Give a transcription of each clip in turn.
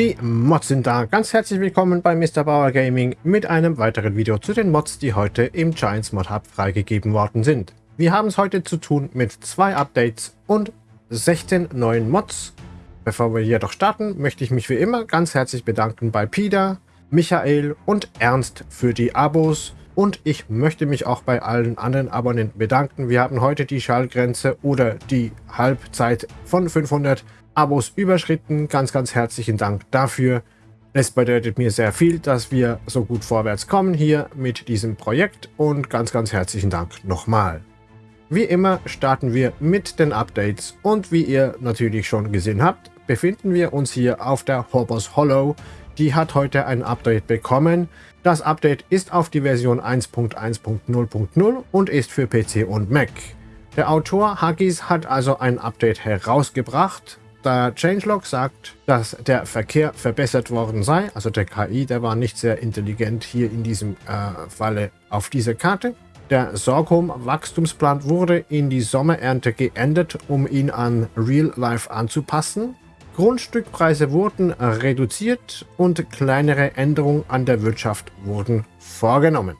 Die Mods sind da. Ganz herzlich willkommen bei Mr. Bauer Gaming mit einem weiteren Video zu den Mods, die heute im Giants Mod Hub freigegeben worden sind. Wir haben es heute zu tun mit zwei Updates und 16 neuen Mods. Bevor wir jedoch starten, möchte ich mich wie immer ganz herzlich bedanken bei Peter, Michael und Ernst für die Abos und ich möchte mich auch bei allen anderen Abonnenten bedanken. Wir haben heute die Schallgrenze oder die Halbzeit von 500 Abos überschritten. Ganz, ganz herzlichen Dank dafür. Es bedeutet mir sehr viel, dass wir so gut vorwärts kommen hier mit diesem Projekt und ganz, ganz herzlichen Dank nochmal. Wie immer starten wir mit den Updates und wie ihr natürlich schon gesehen habt, befinden wir uns hier auf der Hobbers Hollow. Die hat heute ein Update bekommen. Das Update ist auf die Version 1.1.0.0 und ist für PC und Mac. Der Autor Huggies hat also ein Update herausgebracht, der Changelog sagt, dass der Verkehr verbessert worden sei. Also der KI, der war nicht sehr intelligent hier in diesem äh, Falle auf dieser Karte. Der Sorghum-Wachstumsplan wurde in die Sommerernte geändert, um ihn an Real Life anzupassen. Grundstückpreise wurden reduziert und kleinere Änderungen an der Wirtschaft wurden vorgenommen.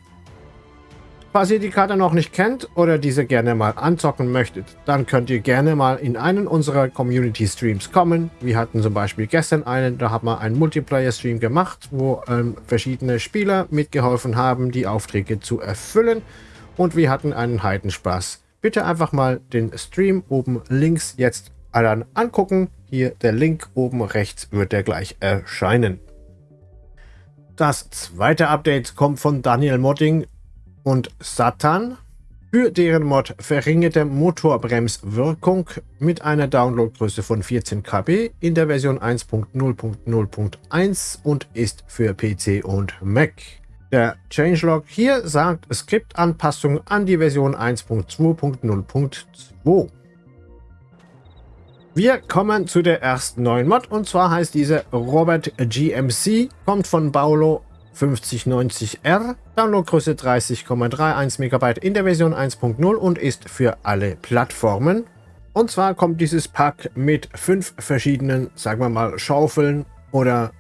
Falls ihr die Karte noch nicht kennt oder diese gerne mal anzocken möchtet, dann könnt ihr gerne mal in einen unserer Community Streams kommen. Wir hatten zum Beispiel gestern einen, da haben wir einen Multiplayer Stream gemacht, wo ähm, verschiedene Spieler mitgeholfen haben, die Aufträge zu erfüllen. Und wir hatten einen Heidenspaß. Bitte einfach mal den Stream oben links jetzt dann angucken. Hier der Link oben rechts wird der gleich erscheinen. Das zweite Update kommt von Daniel Modding und Satan für deren Mod verringerte Motorbremswirkung mit einer Downloadgröße von 14 KB in der Version 1.0.0.1 und ist für PC und Mac. Der Changelog hier sagt Skriptanpassung an die Version 1.2.0.2. Wir kommen zu der ersten neuen Mod und zwar heißt diese Robert GMC, kommt von Paulo 5090R, Downloadgröße 30,31 MB in der Version 1.0 und ist für alle Plattformen. Und zwar kommt dieses Pack mit fünf verschiedenen, sagen wir mal, Schaufeln oder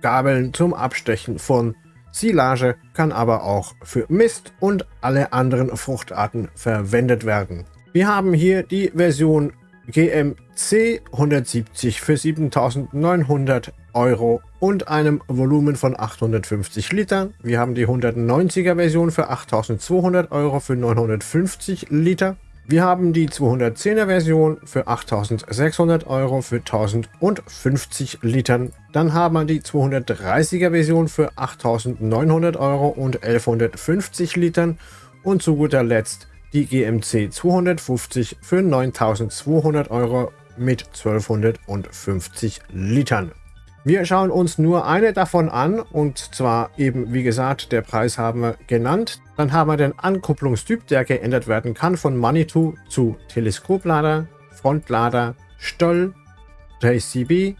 Gabeln zum Abstechen von Silage, kann aber auch für Mist und alle anderen Fruchtarten verwendet werden. Wir haben hier die Version GMC 170 für 7900 Euro und einem Volumen von 850 Litern. Wir haben die 190er Version für 8200 Euro für 950 Liter. Wir haben die 210er Version für 8600 Euro für 1050 Litern. Dann haben wir die 230er Version für 8900 Euro und 1150 Litern. Und zu guter Letzt die GMC 250 für 9200 Euro mit 1250 Litern. Wir schauen uns nur eine davon an und zwar eben, wie gesagt, der Preis haben wir genannt. Dann haben wir den Ankupplungstyp, der geändert werden kann von Manitou zu Teleskoplader, Frontlader, Stoll, JCB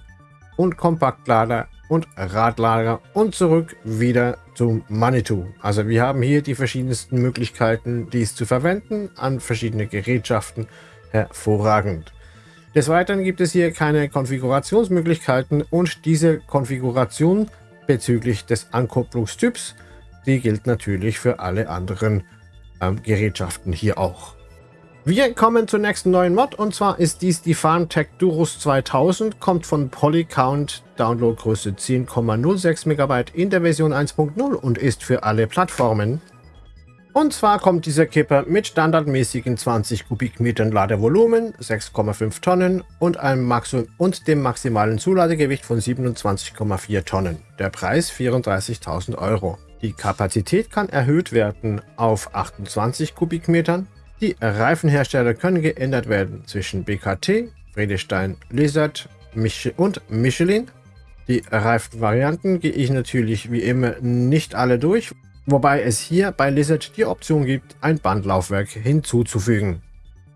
und Kompaktlader und Radlager und zurück wieder zum Manitou. Also wir haben hier die verschiedensten Möglichkeiten, dies zu verwenden an verschiedene Gerätschaften. Hervorragend. Des Weiteren gibt es hier keine Konfigurationsmöglichkeiten und diese Konfiguration bezüglich des Ankupplungstyps, die gilt natürlich für alle anderen ähm, Gerätschaften hier auch. Wir kommen zur nächsten neuen Mod und zwar ist dies die FarmTech Durus 2000, kommt von Polycount, Downloadgröße 10,06 MB in der Version 1.0 und ist für alle Plattformen. Und zwar kommt dieser Kipper mit standardmäßigen 20 Kubikmetern Ladevolumen, 6,5 Tonnen und, einem Maximum und dem maximalen Zuladegewicht von 27,4 Tonnen. Der Preis 34.000 Euro. Die Kapazität kann erhöht werden auf 28 Kubikmetern. Die Reifenhersteller können geändert werden zwischen BKT, Friedestein, Lizard und Michelin. Die Reifenvarianten gehe ich natürlich wie immer nicht alle durch, wobei es hier bei Lizard die Option gibt, ein Bandlaufwerk hinzuzufügen.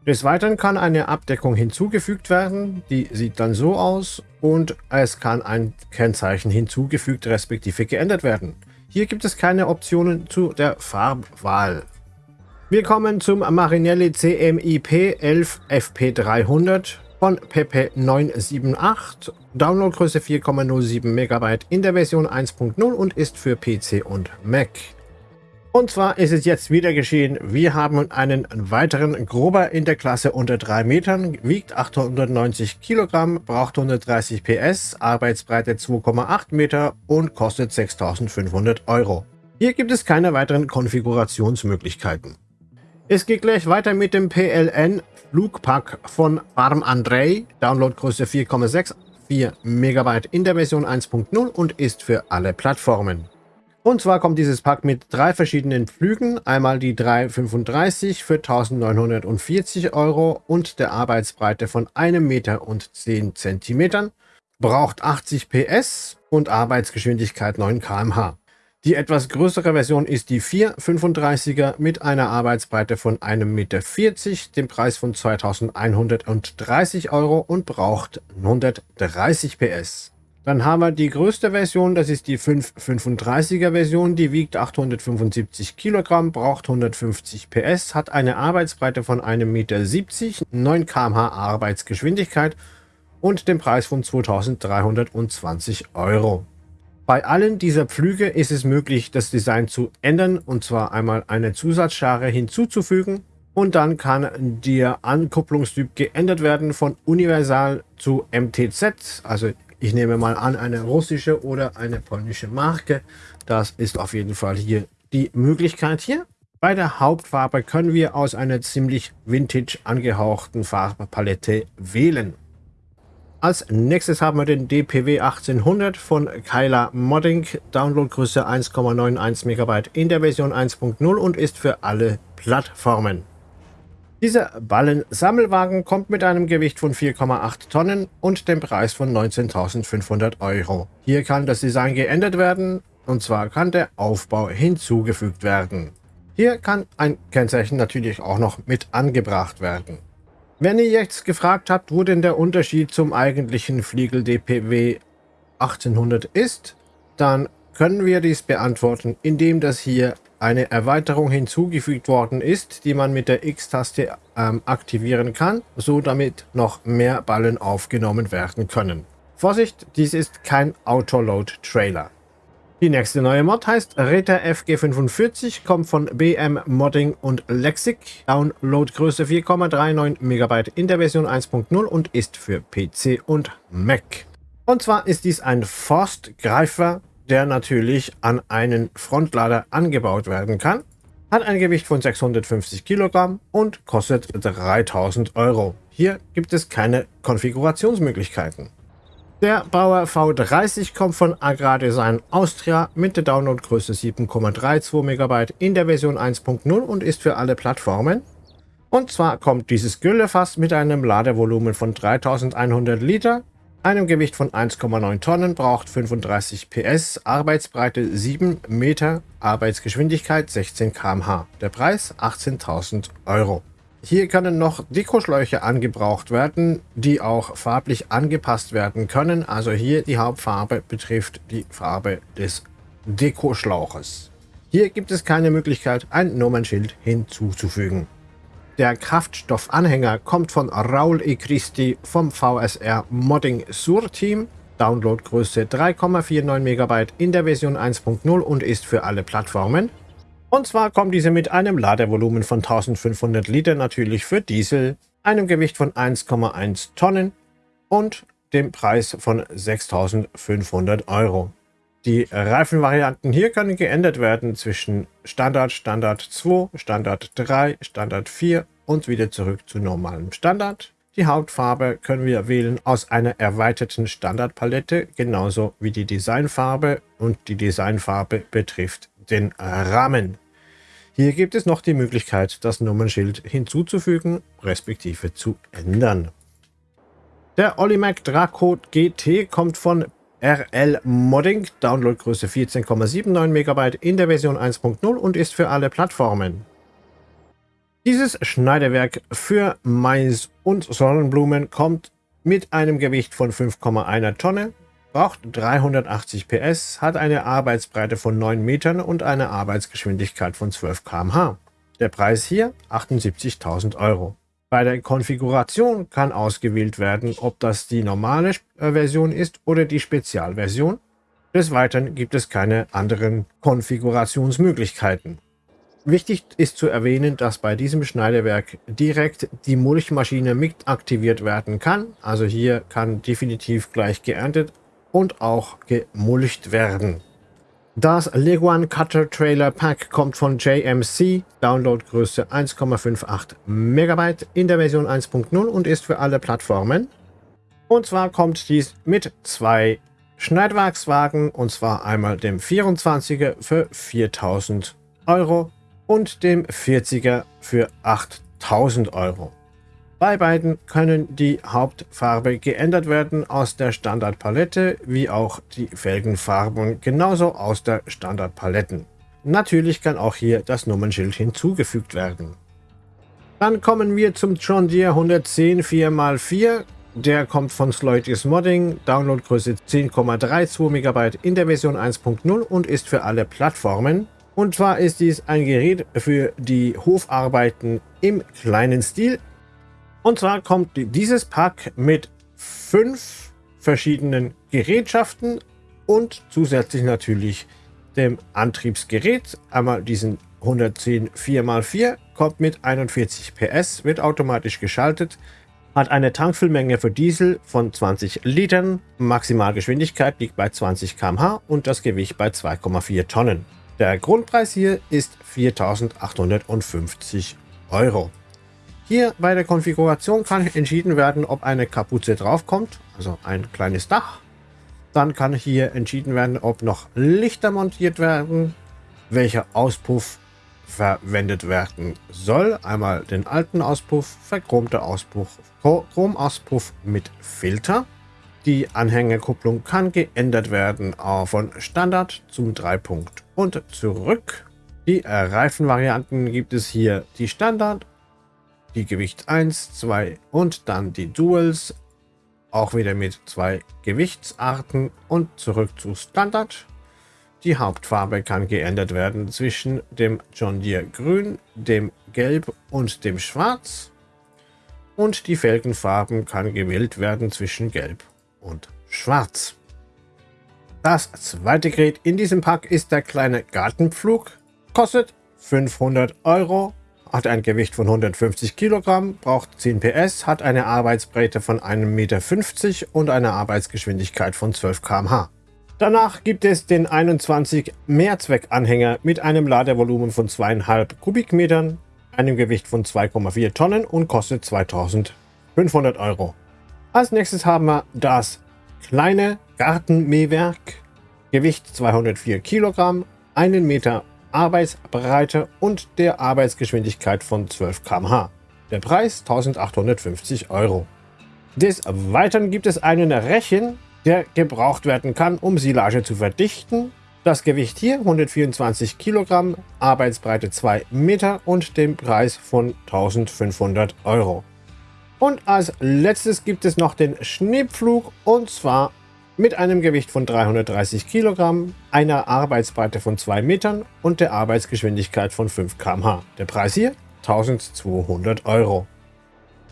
Des Weiteren kann eine Abdeckung hinzugefügt werden, die sieht dann so aus und es kann ein Kennzeichen hinzugefügt respektive geändert werden. Hier gibt es keine Optionen zu der Farbwahl. Wir kommen zum Marinelli CMIP 11 FP300 von PP978, Downloadgröße 4,07 MB in der Version 1.0 und ist für PC und Mac. Und zwar ist es jetzt wieder geschehen, wir haben einen weiteren Grober in der Klasse unter 3 Metern, wiegt 890 Kilogramm, braucht 130 PS, Arbeitsbreite 2,8 Meter und kostet 6500 Euro. Hier gibt es keine weiteren Konfigurationsmöglichkeiten. Es geht gleich weiter mit dem PLN Flugpack von Farm Andrei, Downloadgröße 4,64 MB in der Version 1.0 und ist für alle Plattformen. Und zwar kommt dieses Pack mit drei verschiedenen Pflügen. Einmal die 335 für 1940 Euro und der Arbeitsbreite von 1 Meter und 10 Zentimetern. Braucht 80 PS und Arbeitsgeschwindigkeit 9 km/h. Die etwas größere Version ist die 435er mit einer Arbeitsbreite von 1,40 Meter, dem Preis von 2130 Euro und braucht 130 PS. Dann haben wir die größte Version, das ist die 535er Version, die wiegt 875 Kilogramm, braucht 150 PS, hat eine Arbeitsbreite von 1,70 Meter, 9 km/h Arbeitsgeschwindigkeit und den Preis von 2320 Euro. Bei allen dieser Pflüge ist es möglich, das Design zu ändern und zwar einmal eine Zusatzschare hinzuzufügen und dann kann der Ankupplungstyp geändert werden von Universal zu MTZ, also ich nehme mal an, eine russische oder eine polnische Marke. Das ist auf jeden Fall hier die Möglichkeit hier. Bei der Hauptfarbe können wir aus einer ziemlich vintage angehauchten Farbpalette wählen. Als nächstes haben wir den DPW 1800 von Kyla Modding, Downloadgröße 1,91 MB in der Version 1.0 und ist für alle Plattformen. Dieser Ballensammelwagen kommt mit einem Gewicht von 4,8 Tonnen und dem Preis von 19.500 Euro. Hier kann das Design geändert werden, und zwar kann der Aufbau hinzugefügt werden. Hier kann ein Kennzeichen natürlich auch noch mit angebracht werden. Wenn ihr jetzt gefragt habt, wo denn der Unterschied zum eigentlichen Fliegel DPW 1800 ist, dann können wir dies beantworten, indem das hier eine Erweiterung hinzugefügt worden ist, die man mit der X-Taste ähm, aktivieren kann, so damit noch mehr Ballen aufgenommen werden können. Vorsicht, dies ist kein Autoload-Trailer. Die nächste neue Mod heißt Reta FG45, kommt von BM Modding und Lexic, Downloadgröße 4,39 MB in der Version 1.0 und ist für PC und Mac. Und zwar ist dies ein Forstgreifer der natürlich an einen Frontlader angebaut werden kann, hat ein Gewicht von 650 Kilogramm und kostet 3000 Euro. Hier gibt es keine Konfigurationsmöglichkeiten. Der Bauer V30 kommt von Agrardesign Austria mit der Downloadgröße 7,32 MB in der Version 1.0 und ist für alle Plattformen. Und zwar kommt dieses Güllefass mit einem Ladevolumen von 3100 Liter einem Gewicht von 1,9 Tonnen, braucht 35 PS, Arbeitsbreite 7 Meter, Arbeitsgeschwindigkeit 16 km/h. Der Preis 18.000 Euro. Hier können noch Dekoschläuche angebraucht werden, die auch farblich angepasst werden können. Also hier die Hauptfarbe betrifft die Farbe des Dekoschlauches. Hier gibt es keine Möglichkeit, ein Nummernschild hinzuzufügen. Der Kraftstoffanhänger kommt von Raul E. Christi vom VSR Modding Sur Team. Downloadgröße 3,49 MB in der Version 1.0 und ist für alle Plattformen. Und zwar kommt diese mit einem Ladevolumen von 1500 Liter natürlich für Diesel, einem Gewicht von 1,1 Tonnen und dem Preis von 6500 Euro. Die Reifenvarianten hier können geändert werden zwischen Standard, Standard 2, Standard 3, Standard 4 und wieder zurück zu normalem Standard. Die Hauptfarbe können wir wählen aus einer erweiterten Standardpalette, genauso wie die Designfarbe und die Designfarbe betrifft den Rahmen. Hier gibt es noch die Möglichkeit, das Nummernschild hinzuzufügen, respektive zu ändern. Der Olimac Draco GT kommt von RL Modding, Downloadgröße 14,79 MB in der Version 1.0 und ist für alle Plattformen. Dieses Schneidewerk für Mais und Sonnenblumen kommt mit einem Gewicht von 5,1 Tonne, braucht 380 PS, hat eine Arbeitsbreite von 9 Metern und eine Arbeitsgeschwindigkeit von 12 km/h. Der Preis hier 78.000 Euro. Bei der Konfiguration kann ausgewählt werden, ob das die normale äh, Version ist oder die Spezialversion. Des Weiteren gibt es keine anderen Konfigurationsmöglichkeiten. Wichtig ist zu erwähnen, dass bei diesem Schneidewerk direkt die Mulchmaschine mit aktiviert werden kann. Also hier kann definitiv gleich geerntet und auch gemulcht werden. Das Leguan Cutter Trailer Pack kommt von JMC, Downloadgröße 1,58 MB in der Version 1.0 und ist für alle Plattformen. Und zwar kommt dies mit zwei Schneidwerkswagen, und zwar einmal dem 24er für 4000 Euro und dem 40er für 8000 Euro. Bei beiden können die Hauptfarbe geändert werden aus der Standardpalette, wie auch die Felgenfarben genauso aus der Standardpaletten. Natürlich kann auch hier das Nummernschild hinzugefügt werden. Dann kommen wir zum John Deere 110 4x4. Der kommt von Sloitis Modding, Downloadgröße 10,32 MB in der Version 1.0 und ist für alle Plattformen. Und zwar ist dies ein Gerät für die Hofarbeiten im kleinen Stil und zwar kommt dieses Pack mit fünf verschiedenen Gerätschaften und zusätzlich natürlich dem Antriebsgerät. Einmal diesen 110 4x4 kommt mit 41 PS, wird automatisch geschaltet, hat eine Tankfüllmenge für Diesel von 20 Litern, Maximalgeschwindigkeit liegt bei 20 km/h und das Gewicht bei 2,4 Tonnen. Der Grundpreis hier ist 4.850 Euro. Hier bei der Konfiguration kann entschieden werden, ob eine Kapuze draufkommt, also ein kleines Dach. Dann kann hier entschieden werden, ob noch Lichter montiert werden, welcher Auspuff verwendet werden soll. Einmal den alten Auspuff, verchromter Auspuff, Chromauspuff mit Filter. Die Anhängerkupplung kann geändert werden von Standard zum 3-Punkt und zurück. Die Reifenvarianten gibt es hier die Standard die Gewicht 1, 2 und dann die Duals, auch wieder mit zwei Gewichtsarten und zurück zu Standard. Die Hauptfarbe kann geändert werden zwischen dem John Deere Grün, dem Gelb und dem Schwarz. Und die Felgenfarben kann gewählt werden zwischen Gelb und Schwarz. Das zweite Gerät in diesem Pack ist der kleine Gartenpflug. Kostet 500 Euro hat ein Gewicht von 150 Kilogramm, braucht 10 PS, hat eine Arbeitsbreite von 1,50 Meter und eine Arbeitsgeschwindigkeit von 12 km/h. Danach gibt es den 21 Mehrzweckanhänger mit einem Ladevolumen von 2,5 Kubikmetern, einem Gewicht von 2,4 Tonnen und kostet 2500 Euro. Als nächstes haben wir das kleine Gartenmähwerk, Gewicht 204 Kilogramm, 1 Meter Arbeitsbreite und der Arbeitsgeschwindigkeit von 12 km/h. Der Preis 1850 Euro. Des Weiteren gibt es einen Rechen, der gebraucht werden kann, um Silage zu verdichten. Das Gewicht hier 124 Kilogramm, Arbeitsbreite 2 Meter und den Preis von 1500 Euro. Und als letztes gibt es noch den Schneepflug und zwar mit einem Gewicht von 330 Kilogramm, einer Arbeitsbreite von 2 Metern und der Arbeitsgeschwindigkeit von 5 km/h. Der Preis hier 1200 Euro.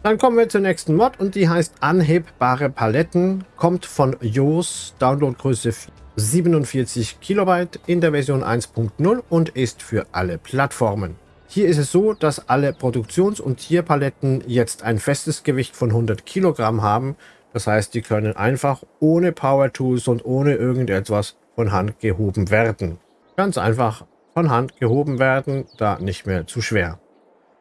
Dann kommen wir zur nächsten Mod und die heißt Anhebbare Paletten, kommt von Joos, Downloadgröße 47 Kilobyte in der Version 1.0 und ist für alle Plattformen. Hier ist es so, dass alle Produktions- und Tierpaletten jetzt ein festes Gewicht von 100 Kilogramm haben das heißt, die können einfach ohne Power Tools und ohne irgendetwas von Hand gehoben werden. Ganz einfach von Hand gehoben werden, da nicht mehr zu schwer.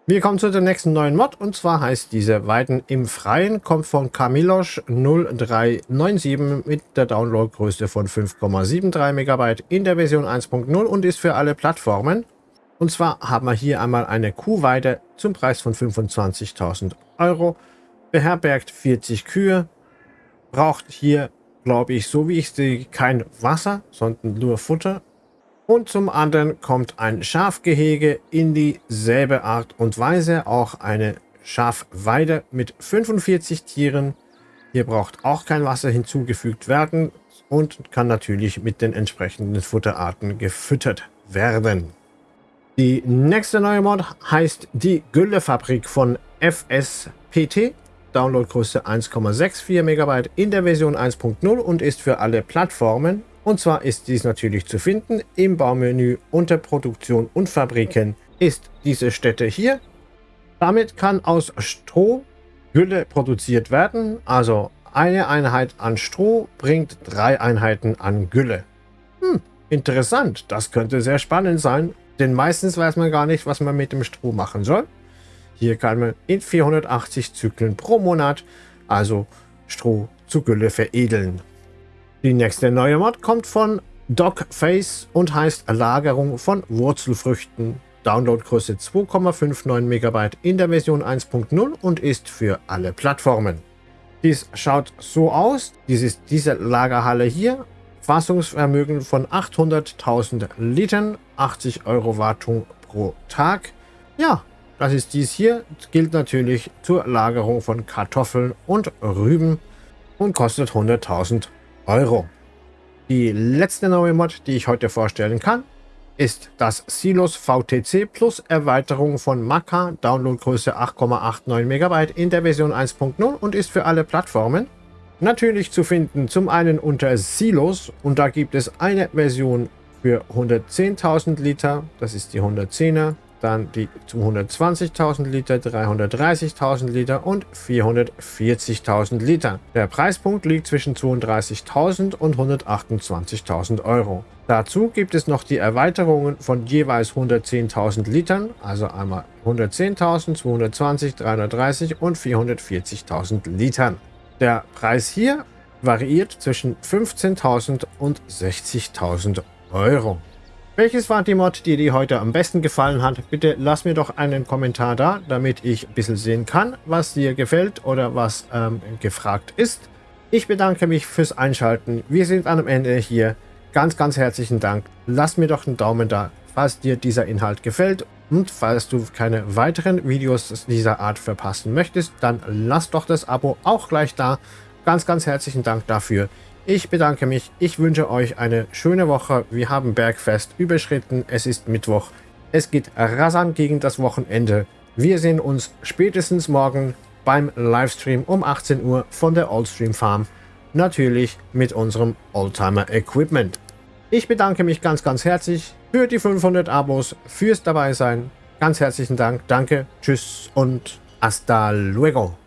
Wir kommen zu der nächsten neuen Mod und zwar heißt diese Weiden im Freien, kommt von Kamilosch 0397 mit der Downloadgröße von 5,73 MB in der Version 1.0 und ist für alle Plattformen. Und zwar haben wir hier einmal eine Kuhweide zum Preis von 25.000 Euro, beherbergt 40 Kühe, braucht hier, glaube ich, so wie ich sehe, kein Wasser, sondern nur Futter. Und zum anderen kommt ein Schafgehege in dieselbe Art und Weise, auch eine Schafweide mit 45 Tieren. Hier braucht auch kein Wasser hinzugefügt werden und kann natürlich mit den entsprechenden Futterarten gefüttert werden. Die nächste neue Mod heißt die Güllefabrik von FSPT, Downloadgröße 1,64 MB in der Version 1.0 und ist für alle Plattformen. Und zwar ist dies natürlich zu finden im Baumenü unter Produktion und Fabriken ist diese Stätte hier. Damit kann aus Stroh Gülle produziert werden, also eine Einheit an Stroh bringt drei Einheiten an Gülle. Hm, interessant, das könnte sehr spannend sein, denn meistens weiß man gar nicht, was man mit dem Stroh machen soll. Hier kann man in 480 Zyklen pro Monat, also Stroh zu Gülle veredeln. Die nächste neue Mod kommt von Dogface und heißt Lagerung von Wurzelfrüchten. Downloadgröße 2,59 MB in der Version 1.0 und ist für alle Plattformen. Dies schaut so aus. Dies ist diese Lagerhalle hier. Fassungsvermögen von 800.000 Litern, 80 Euro Wartung pro Tag. Ja, das ist dies hier. Gilt natürlich zur Lagerung von Kartoffeln und Rüben und kostet 100.000 Euro. Die letzte neue Mod, die ich heute vorstellen kann, ist das Silos VTC Plus Erweiterung von Maca, Downloadgröße 8,89 MB in der Version 1.0 und ist für alle Plattformen. Natürlich zu finden zum einen unter Silos und da gibt es eine Version für 110.000 Liter, das ist die 110er, dann die 220.000 Liter, 330.000 Liter und 440.000 Liter. Der Preispunkt liegt zwischen 32.000 und 128.000 Euro. Dazu gibt es noch die Erweiterungen von jeweils 110.000 Litern, also einmal 110.000, 220, 330 und 440.000 Litern. Der Preis hier variiert zwischen 15.000 und 60.000 Euro. Welches war die Mod, die dir heute am besten gefallen hat? Bitte lass mir doch einen Kommentar da, damit ich ein bisschen sehen kann, was dir gefällt oder was ähm, gefragt ist. Ich bedanke mich fürs Einschalten. Wir sind am Ende hier. Ganz, ganz herzlichen Dank. Lass mir doch einen Daumen da, falls dir dieser Inhalt gefällt. Und falls du keine weiteren Videos dieser Art verpassen möchtest, dann lass doch das Abo auch gleich da. Ganz, ganz herzlichen Dank dafür. Ich bedanke mich. Ich wünsche euch eine schöne Woche. Wir haben Bergfest überschritten. Es ist Mittwoch. Es geht rasant gegen das Wochenende. Wir sehen uns spätestens morgen beim Livestream um 18 Uhr von der Oldstream Farm. Natürlich mit unserem Oldtimer Equipment. Ich bedanke mich ganz, ganz herzlich für die 500 Abos, fürs dabei sein. Ganz herzlichen Dank. Danke, tschüss und hasta luego.